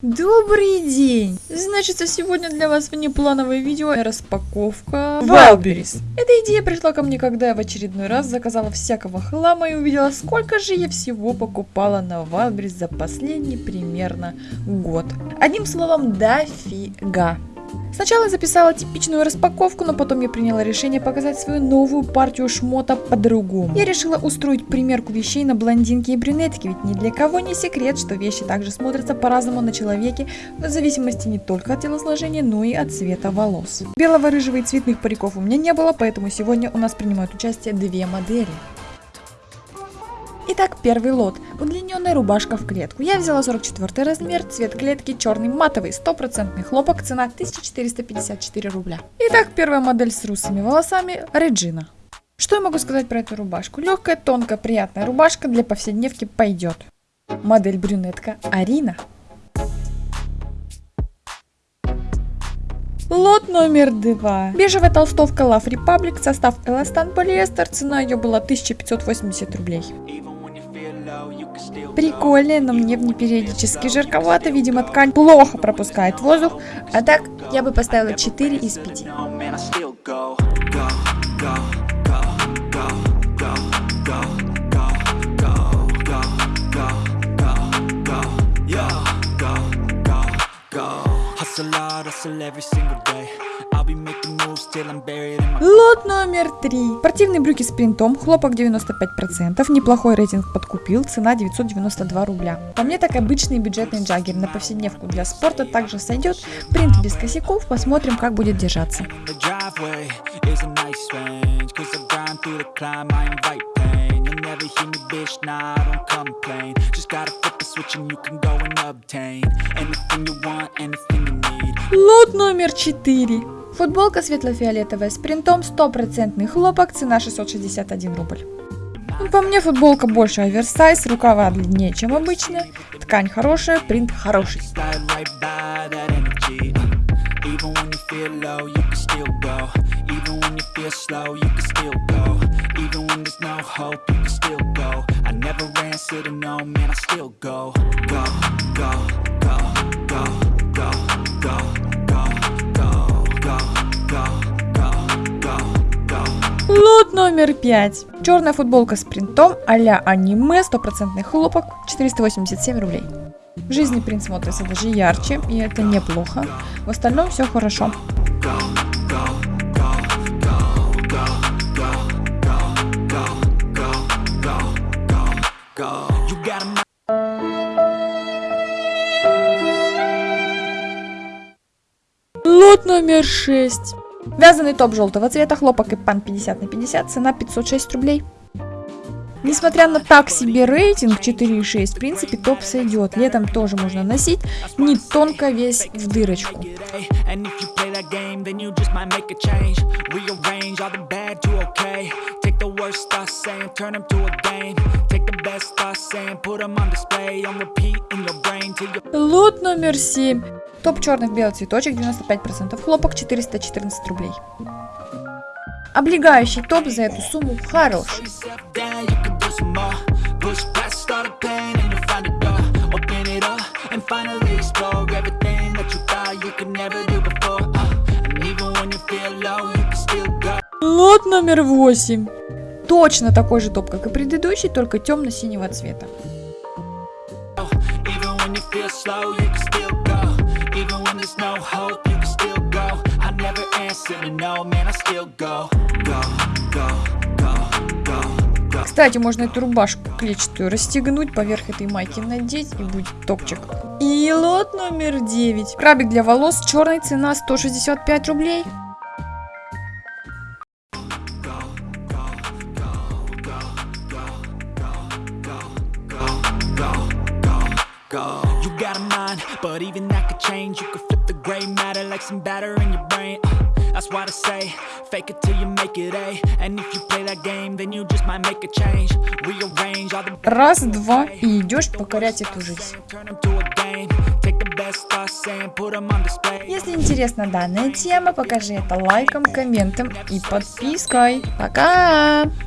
Добрый день! Значит, сегодня для вас внеплановое видео распаковка Wildberries. Эта идея пришла ко мне, когда я в очередной раз заказала всякого хлама и увидела, сколько же я всего покупала на Wildberries за последний примерно год. Одним словом, дофига. Сначала записала типичную распаковку, но потом я приняла решение показать свою новую партию шмота по-другому. Я решила устроить примерку вещей на блондинки и брюнетки, ведь ни для кого не секрет, что вещи также смотрятся по-разному на человеке, в зависимости не только от телосложения, но и от цвета волос. Белого, рыжего и цветных париков у меня не было, поэтому сегодня у нас принимают участие две модели. Итак, первый лот. Удлиненная рубашка в клетку. Я взяла 44 размер, цвет клетки черный матовый, стопроцентный хлопок, цена 1454 рубля. Итак, первая модель с русыми волосами, Реджина. Что я могу сказать про эту рубашку? Легкая, тонкая, приятная рубашка для повседневки пойдет. Модель брюнетка Арина. Лот номер два. Бежевая толстовка Love Republic, состав эластан полиэстер, цена ее была 1580 рублей. Прикольная, но мне в ней периодически жарковато. Видимо, ткань плохо пропускает воздух. А так, я бы поставила 4 из 5. Hustle hard, hustle every single day Лот номер три. Спортивные брюки с принтом, хлопок 95%, неплохой рейтинг подкупил, цена 992 рубля. По мне так обычный бюджетный джаггер на повседневку для спорта также сойдет. Принт без косяков, посмотрим как будет держаться. Лот номер 4. Футболка светло-фиолетовая с принтом, стопроцентный хлопок, цена 661 рубль. По мне футболка больше оверсайз, рукава длиннее, чем обычно, ткань хорошая, принт хороший. Лот номер 5. Черная футболка с принтом а-ля аниме, стопроцентный хлопок, 487 рублей. В жизни принт смотрится даже ярче, и это неплохо. В остальном все хорошо. Номер 6. Вязаный топ желтого цвета, хлопок и пан 50 на 50, цена 506 рублей. Несмотря на так себе рейтинг 4,6, в принципе топ сойдет. Летом тоже можно носить, не тонко весь в дырочку. Лот номер 7. Топ черных белый цветочек, 95% хлопок, 414 рублей. Облегающий топ за эту сумму хороший. Лот номер 8. Точно такой же топ, как и предыдущий, только темно-синего цвета. Кстати, можно эту рубашку клетчатую расстегнуть, поверх этой майки надеть и будет топчик. И лот номер 9. Крабик для волос, черная цена 165 рублей. Go. You got a mind, but even that could change. You could flip the gray matter like some batter in your brain. Uh. That's why I say, fake it till you make it A And if you play that game, then you just might make a change Rearrange all the... Раз, два, и идешь покорять эту жизнь Если интересна данная тема, покажи это лайком, комментом и подпиской. Пока!